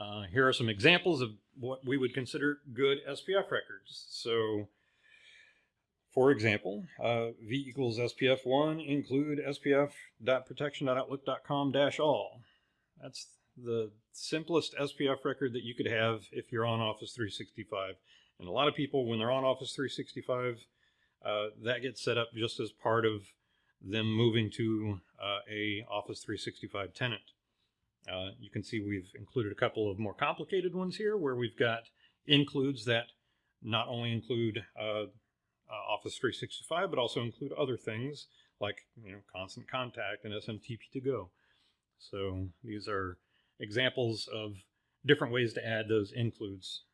Uh, here are some examples of what we would consider good SPF records. So, for example, uh, v equals SPF1 include spf.protection.outlook.com dash all. That's the simplest SPF record that you could have if you're on Office 365. And a lot of people, when they're on Office 365, uh, that gets set up just as part of them moving to uh, a Office 365 tenant. Uh, you can see we've included a couple of more complicated ones here where we've got includes that not only include uh, uh, Office 365, but also include other things like you know constant contact and SMTP to go. So these are examples of different ways to add those includes